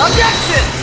Objection!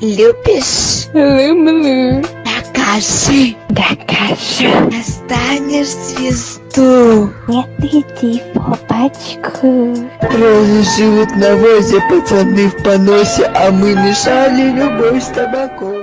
Любишь? Люблю. Докажи. Докажу. Достанешь звезду. Нет, иди в попачку. Роли живут на возе, пацаны в поносе, а мы мешали любовь с табаком.